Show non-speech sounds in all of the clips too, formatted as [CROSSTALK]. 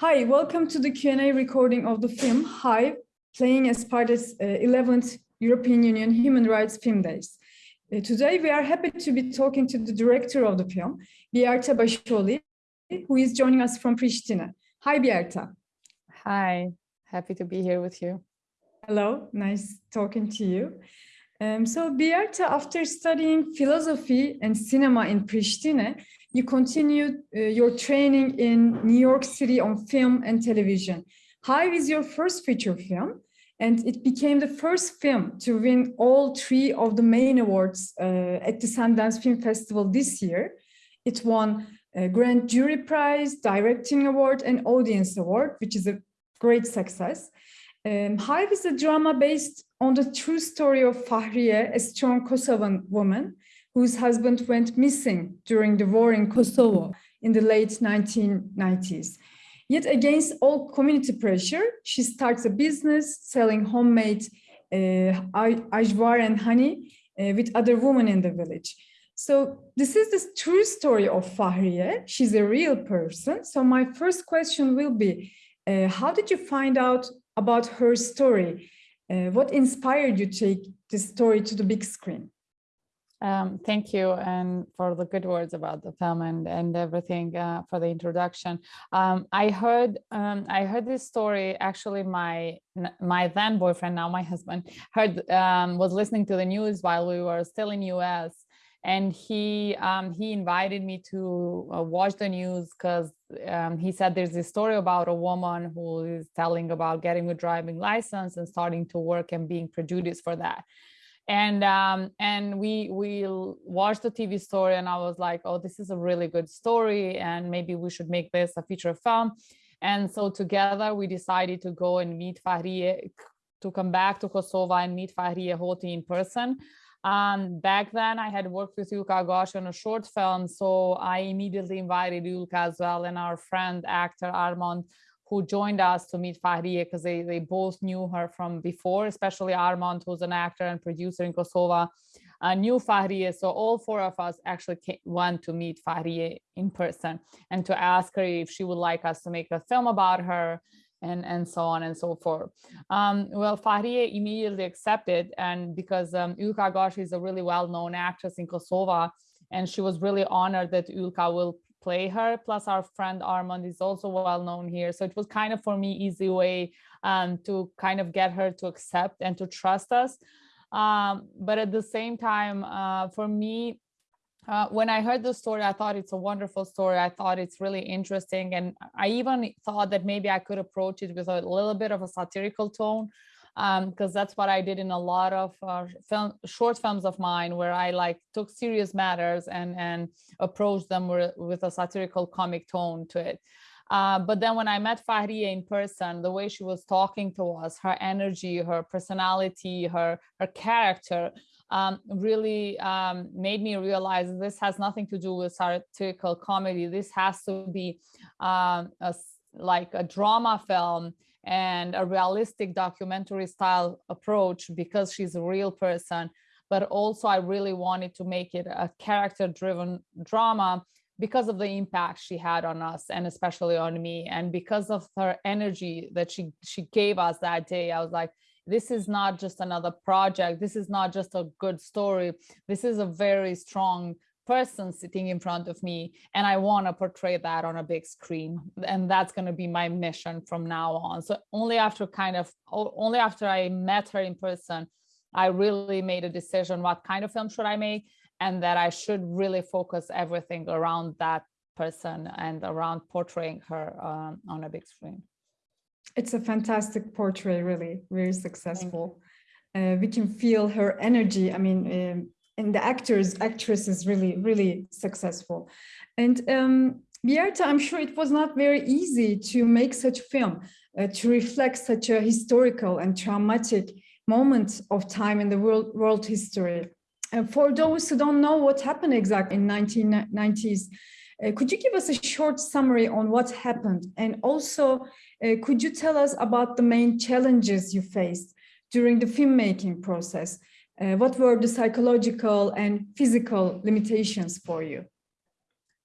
Hi, welcome to the Q&A recording of the film Hive, playing as part of uh, 11th European Union Human Rights Film Days. Uh, today, we are happy to be talking to the director of the film, Blerta Basholli, who is joining us from Pristina. Hi, Blerta. Hi, happy to be here with you. Hello, nice talking to you. Um, so, Blerta, after studying philosophy and cinema in Pristina, you continued uh, your training in New York City on film and television. Hive is your first feature film, and it became the first film to win all three of the main awards uh, at the Sundance Film Festival this year. It won a Grand Jury Prize, Directing Award, and Audience Award, which is a great success. Um, Hive is a drama based on the true story of Fahrije, a strong Kosovan woman whose husband went missing during the war in Kosovo in the late 1990s. Yet against all community pressure, she starts a business selling homemade uh, ajvar and honey uh, with other women in the village. So this is the true story of Fahrije. She's a real person. So my first question will be, uh, how did you find out about her story? Uh, what inspired you to take this story to the big screen? Um, thank you and for the good words about the film and, and everything uh, for the introduction. Um, I heard um, I heard this story actually my my then boyfriend now my husband heard um, was listening to the news while we were still in US and he um, he invited me to uh, watch the news because um, he said there's this story about a woman who is telling about getting a driving license and starting to work and being prejudiced for that and um, and we we watched the TV story and I was like, oh, this is a really good story and maybe we should make this a feature film. And so together we decided to go and meet Fahrije, to come back to Kosovo and meet Fahrije Hoti in person. Um, back then I had worked with Yllka Gashi on a short film, so I immediately invited Yulka as well and our friend actor Armand who joined us to meet Fahrije because they, they both knew her from before, especially Armand, who's an actor and producer in Kosovo, uh, knew Fahrije. So all four of us actually came, went to meet Fahrije in person and to ask her if she would like us to make a film about her and, and so on and so forth. Um, well, Fahrije immediately accepted and because um, Yllka Gashi is a really well-known actress in Kosovo and she was really honored that Yllka will play her. Plus our friend Armand is also well known here. So it was kind of for me easy way um, to kind of get her to accept and to trust us. Um, but at the same time, uh, for me, uh, when I heard the story, I thought it's a wonderful story. I thought it's really interesting. And I even thought that maybe I could approach it with a little bit of a satirical tone because um, that's what I did in a lot of uh, film, short films of mine where I like took serious matters and, and approached them with, a satirical comic tone to it. Uh, but then when I met Fahrije in person, the way she was talking to us, her energy, her personality, her, her character, um, really um, made me realize this has nothing to do with satirical comedy. This has to be um, a, like a drama film and a realistic documentary style approach because she's a real person. But also I really wanted to make it a character driven drama because of the impact she had on us and especially on me and because of her energy that she she gave us that day i was like this is not just another project. This is not just a good story. This is a very strong person sitting in front of me and I want to portray that on a big screen. And that's going to be my mission from now on. So only after kind of only after I met her in person I really made a decision what kind of film should I make and that I should really focus everything around that person and around portraying her um, on a big screen. It's a fantastic portrait, really, very successful. Uh, we can feel her energy. I mean, um, and the actors, actress is really, really successful. And um, Blerta, I'm sure it was not very easy to make such a film, uh, to reflect such a historical and traumatic moment of time in the world, world history. And for those who don't know what happened exactly in 1990s, uh, could you give us a short summary on what happened? And also, uh, could you tell us about the main challenges you faced during the filmmaking process? Uh, what were the psychological and physical limitations for you?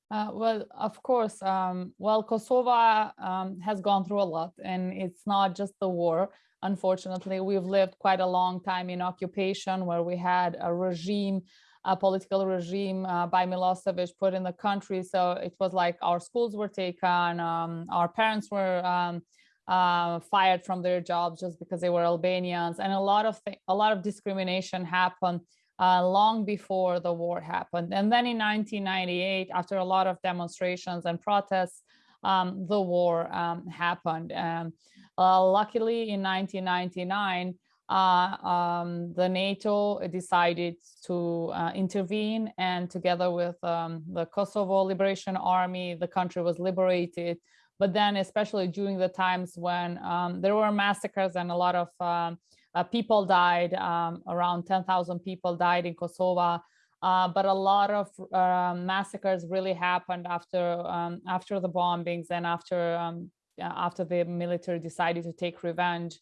Uh, well, of course. Um, well, Kosovo um, has gone through a lot, and it's not just the war. Unfortunately, we've lived quite a long time in occupation where we had a regime, a political regime uh, by Milosevic put in the country. So it was like our schools were taken, um, our parents were um, uh, fired from their jobs just because they were Albanians, and a lot of a lot of discrimination happened uh, long before the war happened. And then in 1998, after a lot of demonstrations and protests, um, the war um, happened. Um, uh, luckily, in 1999, uh, um, the NATO decided to uh, intervene and together with um, the Kosovo Liberation Army, the country was liberated. But then especially during the times when um, there were massacres and a lot of uh, people died, um, around 10,000 people died in Kosovo. Uh, but a lot of uh, massacres really happened after um, after the bombings and after um, after the military decided to take revenge.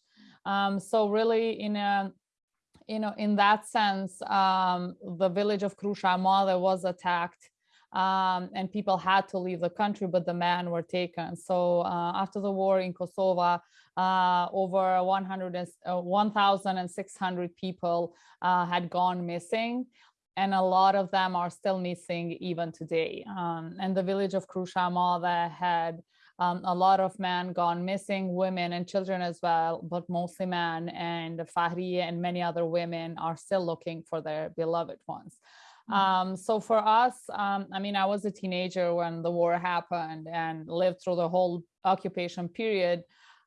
Um, so really, in a you know, in that sense, um, the village of Krusha Male was attacked um, and people had to leave the country, but the men were taken. So uh, after the war in Kosovo, uh, over 100 uh, 1,600 people uh, had gone missing and a lot of them are still missing even today. Um, and the village of Krusha Male had um, a lot of men gone missing, women and children as well, but mostly men and Fahrije and many other women are still looking for their beloved ones. Mm-hmm. Um, so for us, um, I mean, I was a teenager when the war happened and lived through the whole occupation period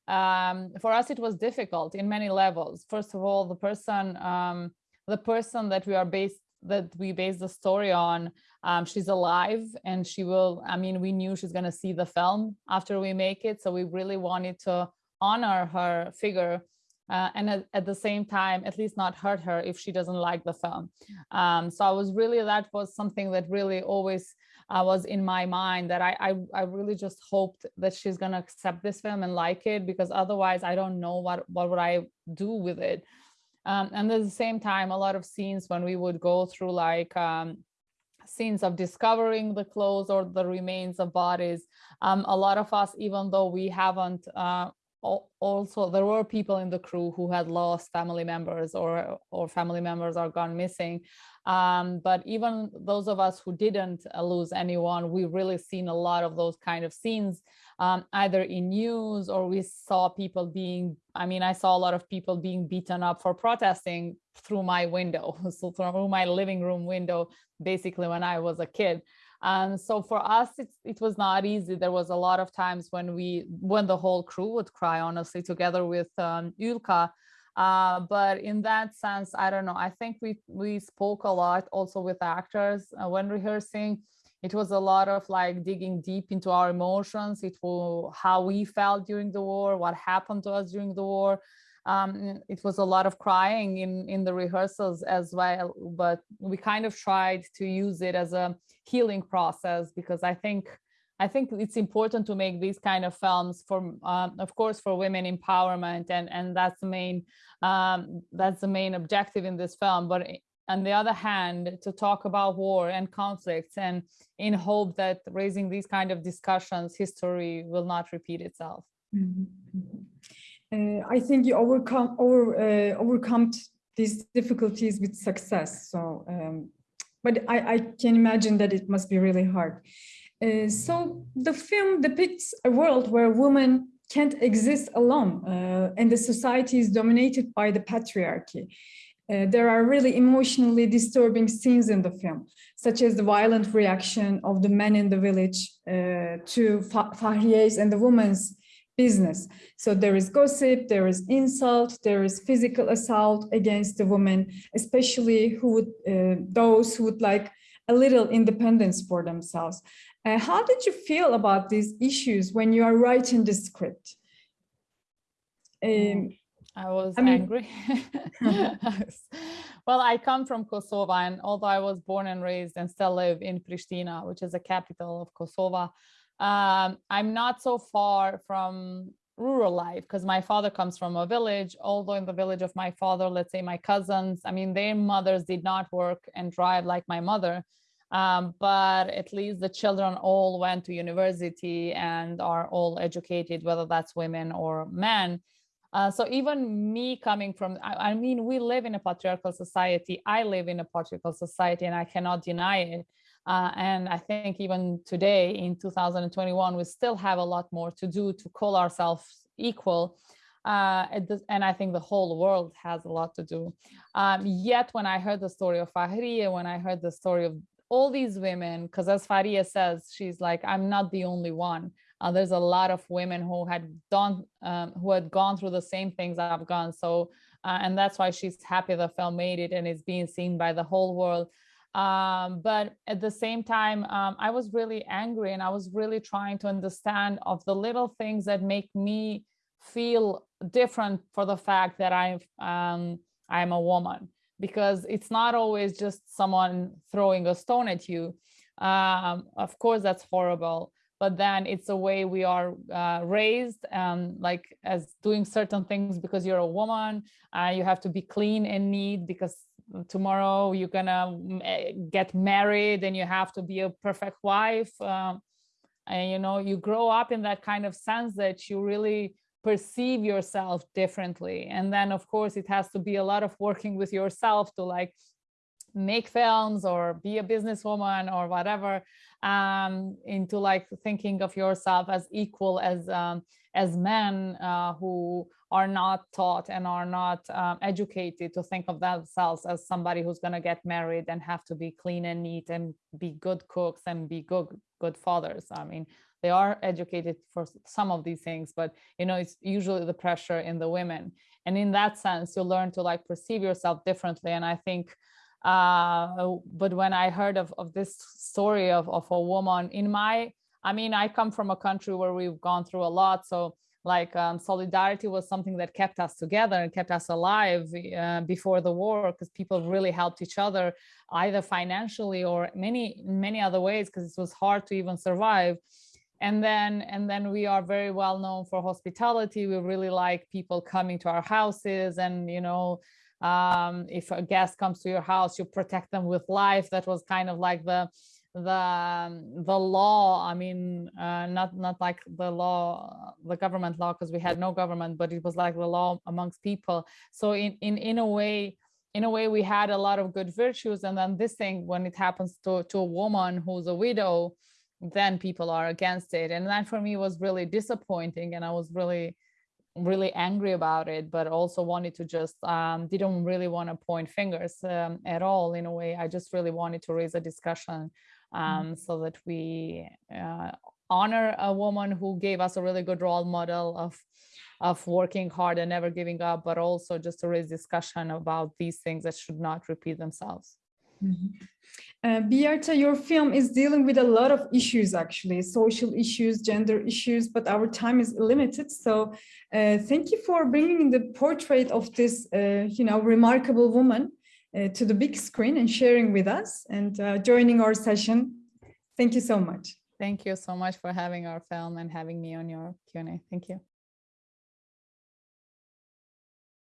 um, for us it was difficult in many levels first of all the person um, the person that we are based that we base the story on um, she's alive and she will i mean we knew she's going to see the film after we make it so we really wanted to honor her figure uh, and at, at, the same time at least not hurt her if she doesn't like the film um, so i was really that was something that really always uh, was in my mind that I, I, I really just hoped that she's gonna accept this film and like it because otherwise I don't know what what would I do with it. Um, and at the same time, a lot of scenes when we would go through like um, scenes of discovering the clothes or the remains of bodies. Um, a lot of us, even though we haven't uh, also there were people in the crew who had lost family members or or family members are gone missing. Um, but even those of us who didn't uh, lose anyone we really seen a lot of those kind of scenes um, either in news or we saw people being i mean i saw a lot of people being beaten up for protesting through my window [LAUGHS] so through my living room window basically when i was a kid and so for us, it, it was not easy. There was a lot of times when we, when the whole crew would cry, honestly, together with um, Yllka. Uh, but in that sense, I don't know. I think we we spoke a lot also with actors uh, when rehearsing. It was a lot of like digging deep into our emotions. It was how we felt during the war, what happened to us during the war um, it was a lot of crying in, in the rehearsals as well, but we kind of tried to use it as a healing process because I think I think it's important to make these kind of films for, um, of course, for women empowerment, and and that's the main um, that's the main objective in this film. But on the other hand, to talk about war and conflicts, and in hope that raising these kind of discussions, history will not repeat itself. Mm -hmm uh, I think you overcome over uh, overcome these difficulties with success. So, um, but I, I can imagine that it must be really hard. Uh, so the film depicts a world where women can't exist alone uh, and the society is dominated by the patriarchy. Uh, there are really emotionally disturbing scenes in the film, such as the violent reaction of the men in the village uh, to Fahrije's and the woman's business. So there is gossip, there is insult, there is physical assault against the woman, especially who would, uh, those who would like a little independence for themselves. Uh, how did you feel about these issues when you are writing the script? Um, I was I mean, angry. [LAUGHS] well, I come from Kosovo, and although I was born and raised and still live in Pristina, which is the capital of Kosovo, um, I'm not so far from rural life because my father comes from a village, although in the village of my father, let's say my cousins, I mean, their mothers did not work and drive like my mother. Um, but at least the children all went to university and are all educated, whether that's women or men. Uh, so even me coming from, I, I, mean, we live in a patriarchal society. I live in a patriarchal society and I cannot deny it. Uh, and I think even today in 2021, we still have a lot more to do to call ourselves equal. Uh, and I think the whole world has a lot to do. Um, yet when I heard the story of Fahrije, when I heard the story of all these women, because as Faria says, she's like, I'm not the only one. Uh, there's a lot of women who had done, um, who had gone through the same things I've gone. So, uh, and that's why she's happy the film made it and is being seen by the whole world. Um, but at the same time, um, I was really angry and I was really trying to understand of the little things that make me feel different for the fact that I'm, um, I'm a woman because it's not always just someone throwing a stone at you. Um, of course, that's horrible, but then it's a way we are uh, raised, um, like as doing certain things because you're a woman, uh, you have to be clean and neat because tomorrow you're gonna eh, get married and you have to be a perfect wife. Um, and you know, you grow up in that kind of sense that you really perceive yourself differently. And then of course it has to be a lot of working with yourself to like make films or be a businesswoman or whatever um, into like thinking of yourself as equal as um, as men uh, who are not taught and are not um, educated to think of themselves as somebody who's going to get married and have to be clean and neat and be good cooks and be good good fathers. I mean, they are educated for some of these things, but you know, it's usually the pressure in the women. And in that sense, you learn to like perceive yourself differently. And I think, uh, but when I heard of, of this story of, of a woman in my, I mean, I come from a country where we've gone through a lot. So like um, solidarity was something that kept us together and kept us alive uh, before the war because people really helped each other either financially or many many other ways because it was hard to even survive and then and then we are very well known for hospitality we really like people coming to our houses and you know um, if a guest comes to your house you protect them with life. That was kind of like the the um, the law. I mean uh, not not like the law the government law because we had no government but it was like the law amongst people. So in in in a way in a way we had a lot of good virtues. And then this thing when it happens to to a woman who's a widow then people are against it. And that for me was really disappointing. And i was really really angry about it but also wanted to just um, didn't really want to point fingers um, at all in a way i just really wanted to raise a discussion mm-hmm. um, mm so that we uh, honor a woman who gave us a really good role model of of working hard and never giving up but also just to raise discussion about these things that should not repeat themselves Mm -hmm. uh, Biyarta, your film is dealing with a lot of issues, actually, social issues, gender issues, but our time is limited. So uh, thank you for bringing the portrait of this, uh, you know, remarkable woman uh, to the big screen and sharing with us and uh, joining our session. Thank you so much. Thank you so much for having our film and having me on your Q&A. Thank you.